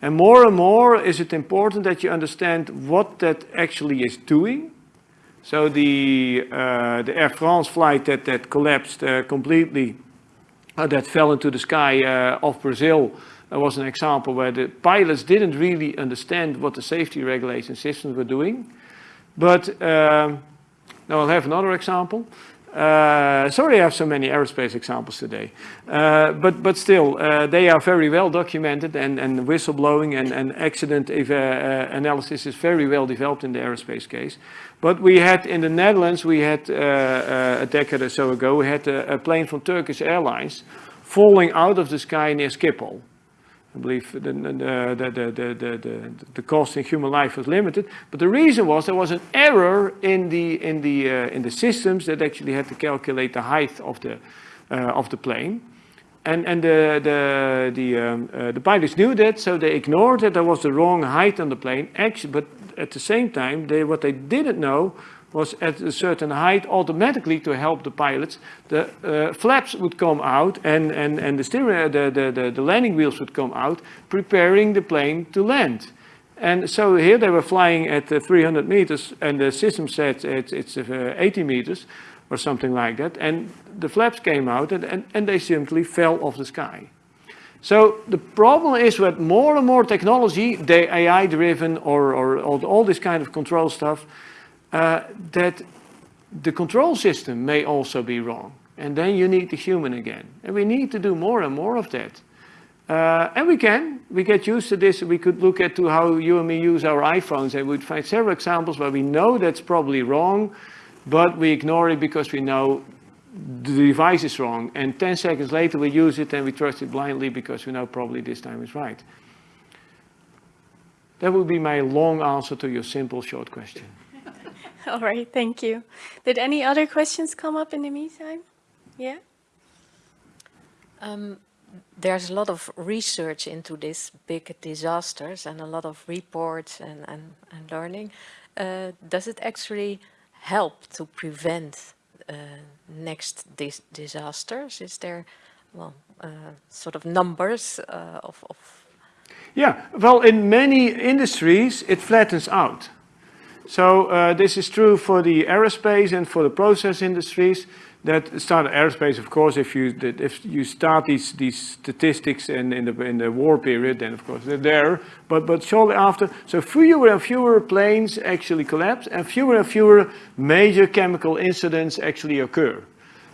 and more and more is it important that you understand what that actually is doing. So the uh, the Air France flight that that collapsed uh, completely uh, that fell into the sky uh, off Brazil uh, was an example where the pilots didn't really understand what the safety regulation systems were doing. But um, now I'll have another example. Uh, sorry I have so many aerospace examples today. Uh, but, but still, uh, they are very well documented and, and whistleblowing and, and accident uh, analysis is very well developed in the aerospace case. But we had in the Netherlands, we had uh, uh, a decade or so ago, we had a, a plane from Turkish Airlines falling out of the sky near Schiphol. I believe the, the, the, the, the, the, cost in human life was limited, but the reason was there was an error in the, in the, uh, in the systems that actually had to calculate the height of the, uh, of the plane. And, and the, the, the, um, uh, the pilots knew that, so they ignored that there was the wrong height on the plane. Actually, but at the same time, they, what they didn't know was at a certain height automatically to help the pilots, the uh, flaps would come out and, and, and the, steering, the, the, the, the landing wheels would come out, preparing the plane to land. And so here they were flying at uh, 300 meters and the system said it's, it's uh, 80 meters or something like that. And the flaps came out and, and, and they simply fell off the sky. So the problem is with more and more technology, the AI driven or, or, or all this kind of control stuff, uh, that the control system may also be wrong. And then you need the human again. And we need to do more and more of that. Uh, and we can, we get used to this. We could look at to how you and me use our iPhones and we'd find several examples where we know that's probably wrong, but we ignore it because we know the device is wrong. And 10 seconds later we use it and we trust it blindly because we know probably this time is right. That would be my long answer to your simple short question. All right, thank you. Did any other questions come up in the meantime? Yeah? Um, there's a lot of research into these big disasters and a lot of reports and, and, and learning. Uh, does it actually help to prevent uh, next dis disasters? Is there, well, uh, sort of numbers uh, of, of... Yeah, well, in many industries, it flattens out. So uh, this is true for the aerospace and for the process industries that start aerospace, of course, if you if you start these these statistics in in the in the war period, then of course they're there. But but shortly after, so fewer and fewer planes actually collapse, and fewer and fewer major chemical incidents actually occur.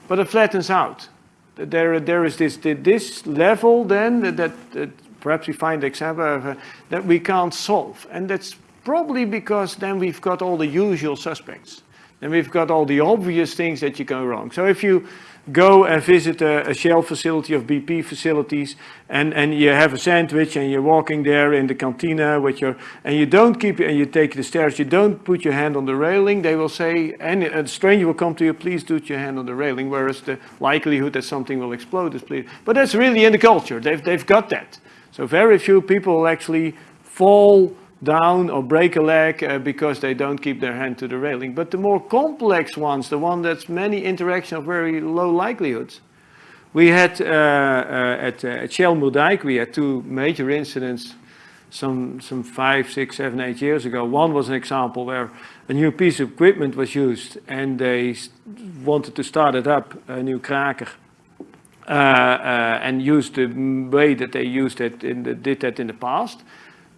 But it flattens out. There there is this this level then that, that perhaps we find the example of, uh, that we can't solve, and that's Probably because then we've got all the usual suspects. Then we've got all the obvious things that you go wrong. So if you go and visit a, a Shell facility of BP facilities and, and you have a sandwich and you're walking there in the cantina with your, and you don't keep, and you take the stairs, you don't put your hand on the railing, they will say, and a stranger will come to you, please do your hand on the railing, whereas the likelihood that something will explode is please. But that's really in the culture, they've, they've got that. So very few people actually fall down or break a leg uh, because they don't keep their hand to the railing. But the more complex ones, the one that's many interaction of very low likelihoods. We had uh, uh, at, uh, Shell we had two major incidents some, some five, six, seven, eight years ago. One was an example where a new piece of equipment was used and they wanted to start it up, a new kraker. Uh, uh, and used the way that they used it in the, did that in the past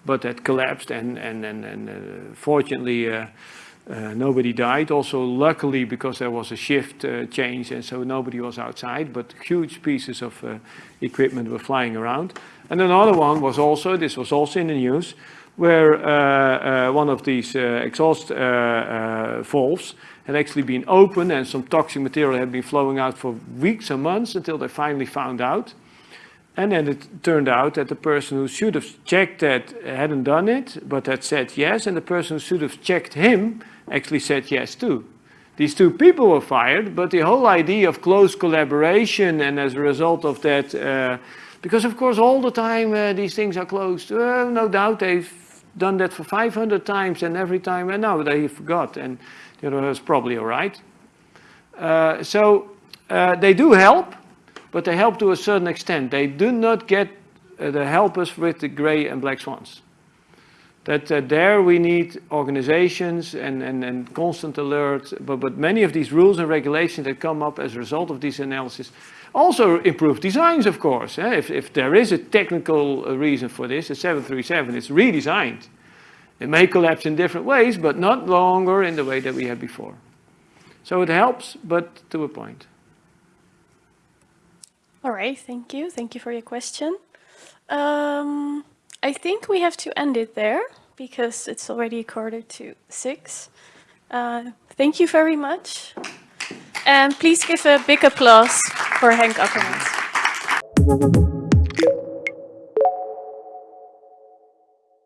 but that collapsed and, and, and, and uh, fortunately uh, uh, nobody died. Also, luckily, because there was a shift uh, change and so nobody was outside, but huge pieces of uh, equipment were flying around. And another one was also, this was also in the news, where uh, one of these exhaust valves had actually been open and some toxic material had been flowing out for weeks and months until they finally found out. And then it turned out that the person who should have checked that hadn't done it, but had said yes, and the person who should have checked him actually said yes too. These two people were fired, but the whole idea of close collaboration and as a result of that, uh, because of course all the time uh, these things are closed, uh, no doubt they've done that for 500 times and every time, and now they forgot, and the other was probably all right. Uh, so uh, they do help, but they help to a certain extent. They do not get uh, the help us with the gray and black swans. that uh, there we need organizations and, and, and constant alert, but, but many of these rules and regulations that come up as a result of these analysis also improve designs, of course. Eh? If, if there is a technical uh, reason for this, the 737 is redesigned. It may collapse in different ways, but not longer in the way that we had before. So it helps, but to a point. All right, thank you. Thank you for your question. Um, I think we have to end it there because it's already quarter to six. Uh, thank you very much. And please give a big applause for Henk Akkermans.